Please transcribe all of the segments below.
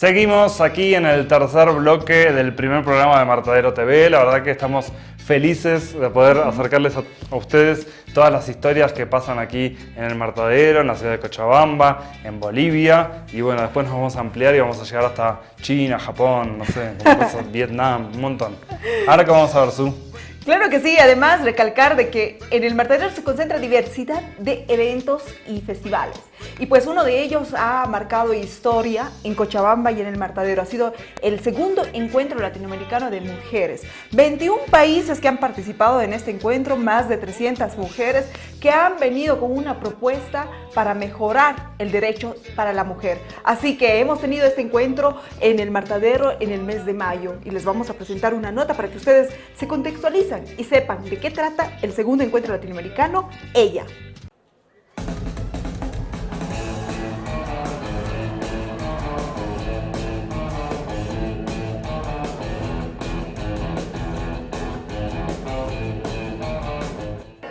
Seguimos aquí en el tercer bloque del primer programa de Martadero TV. La verdad que estamos felices de poder acercarles a, ustedes todas las historias que pasan aquí en el Martadero, en la ciudad de Cochabamba, en Bolivia. Y bueno, después nos vamos a ampliar y vamos a llegar hasta China, Japón, no sé, Vietnam, un montón. Ahora que vamos a ver, Su. Claro que sí, además recalcar de que en el Martadero se concentra diversidad de eventos y festivales. Y pues uno de ellos ha marcado historia en Cochabamba y en el Martadero. Ha sido el segundo encuentro latinoamericano de mujeres. 21 países que han participado en este encuentro, más de 300 mujeres que han venido con una propuesta para mejorar el derecho para la mujer. Así que hemos tenido este encuentro en el Martadero en el mes de mayo y les vamos a presentar una nota para que ustedes se contextualizan y sepan de qué trata el segundo encuentro latinoamericano, Ella.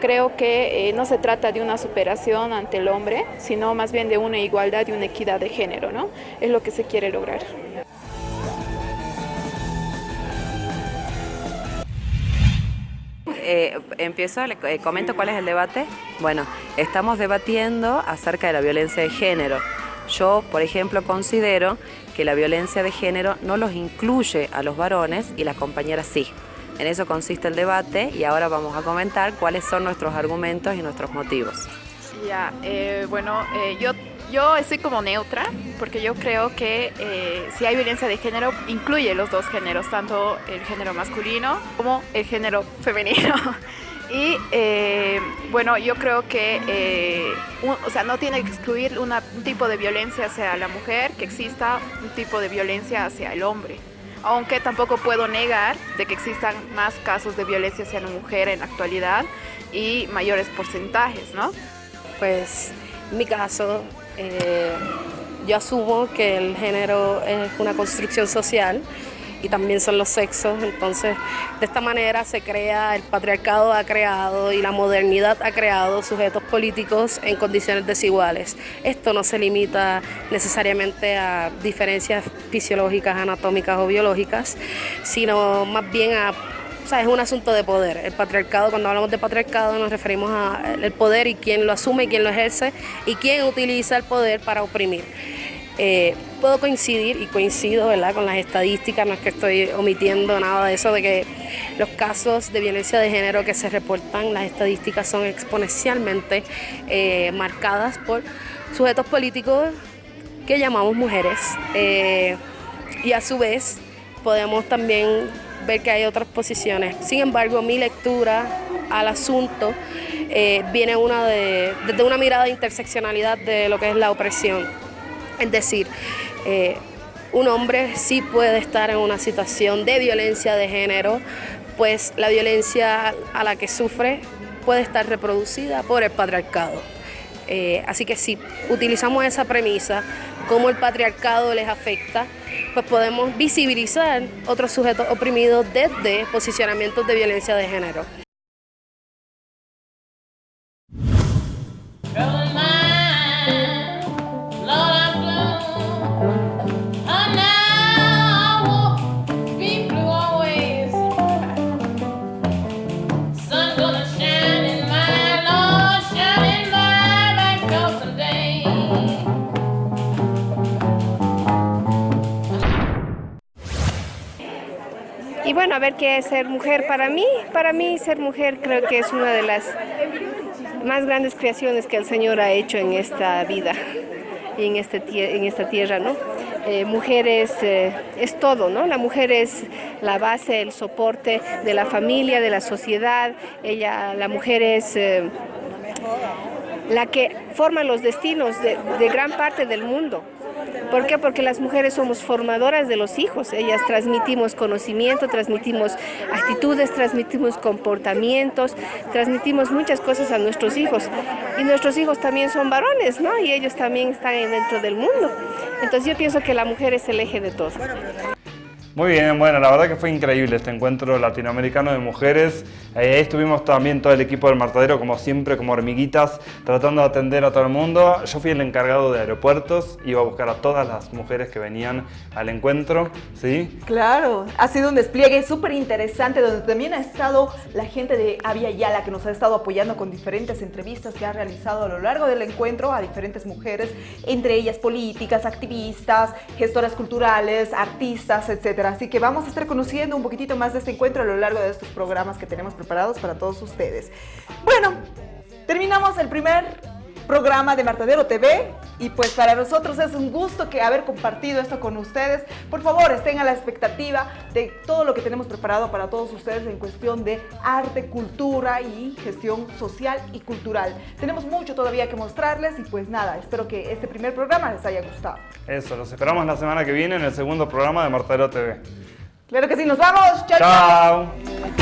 Creo que eh, no se trata de una superación ante el hombre, sino más bien de una igualdad y una equidad de género, ¿no? Es lo que se quiere lograr. Eh, empiezo, eh, comento cuál es el debate. Bueno, estamos debatiendo acerca de la violencia de género. Yo, por ejemplo, considero que la violencia de género no los incluye a los varones y las compañeras sí. En eso consiste el debate y ahora vamos a comentar cuáles son nuestros argumentos y nuestros motivos. Ya, eh, bueno, eh, yo, yo estoy como neutra porque yo creo que eh, si hay violencia de género incluye los dos géneros, tanto el género masculino como el género femenino. Y bueno, yo creo que o sea, no tiene que excluir un tipo de violencia hacia la mujer, que exista un tipo de violencia hacia el hombre aunque tampoco puedo negar de que existan más casos de violencia hacia la mujer en la actualidad y mayores porcentajes, ¿no? Pues en mi caso, eh, yo asumo que el género es una construcción social y también son los sexos. Entonces, de esta manera se crea, el patriarcado ha creado y la modernidad ha creado sujetos políticos en condiciones desiguales. Esto no se limita necesariamente a diferencias fisiológicas, anatómicas o biológicas, sino más bien a o sea, es un asunto de poder. El patriarcado, cuando hablamos de patriarcado, nos referimos al poder y quién lo asume, quién lo ejerce y quién utiliza el poder para oprimir. Eh, puedo coincidir y coincido ¿verdad? con las estadísticas, no es que estoy omitiendo nada de eso, de que los casos de violencia de género que se reportan, las estadísticas son exponencialmente eh, marcadas por sujetos políticos que llamamos mujeres. Eh, y a su vez podemos también ver que hay otras posiciones. Sin embargo, mi lectura al asunto viene desde una mirada de interseccionalidad de lo que es la opresión es decir, eh, un hombre sí puede estar en una situación de violencia de género, pues la violencia a la que sufre puede estar reproducida por el patriarcado. Eh, así que si utilizamos esa premisa, cómo el patriarcado les afecta, pues podemos visibilizar otros sujetos oprimidos desde posicionamientos de violencia de género. Y bueno, a ver qué es ser mujer para mí. Para mí ser mujer creo que es una de las más grandes creaciones que el Señor ha hecho en esta vida y en, este, en esta tierra, ¿no? Eh, mujer es, eh, es, todo, ¿no? La mujer es la base, el soporte de la familia, de la sociedad. Ella, la mujer es eh, la que forma los destinos de, de gran parte del mundo. ¿Por qué? Porque las mujeres somos formadoras de los hijos, ellas transmitimos conocimiento, transmitimos actitudes, transmitimos comportamientos, transmitimos muchas cosas a nuestros hijos. Y nuestros hijos también son varones, ¿no? Y ellos también están dentro del mundo. Entonces yo pienso que la mujer es el eje de todo. Muy bien, bueno, la verdad que fue increíble este encuentro latinoamericano de mujeres. Eh, ahí estuvimos también todo el equipo del Martadero, como siempre, como hormiguitas, tratando de atender a todo el mundo. Yo fui el encargado de aeropuertos, iba a buscar a todas las mujeres que venían al encuentro, ¿sí? Claro, ha sido un despliegue súper interesante donde también ha estado la gente de Avia Yala que nos ha estado apoyando con diferentes entrevistas que ha realizado a lo largo del encuentro a diferentes mujeres, entre ellas políticas, activistas, gestoras culturales, artistas, etcétera. Así que vamos a estar conociendo un poquitito más de este encuentro a lo largo de estos programas que tenemos preparados para todos ustedes. Bueno, terminamos el primer programa de Martadero TV y pues para nosotros es un gusto que haber compartido esto con ustedes. Por favor, estén a la expectativa de todo lo que tenemos preparado para todos ustedes en cuestión de arte, cultura y gestión social y cultural. Tenemos mucho todavía que mostrarles y pues nada, espero que este primer programa les haya gustado. Eso, los esperamos la semana que viene en el segundo programa de Martadero TV. Claro que sí, nos vamos. chao. chao. chao.